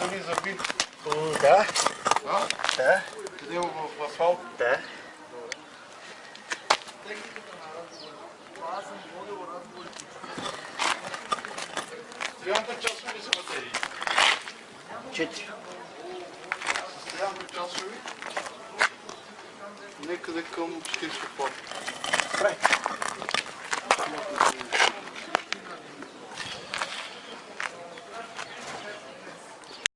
дали заби. Да. А? Да. Къде е в асфалт? Да. Стоянка часови са батерии. Четири. Стоянка часови. Некъде към 40 пор. Добре.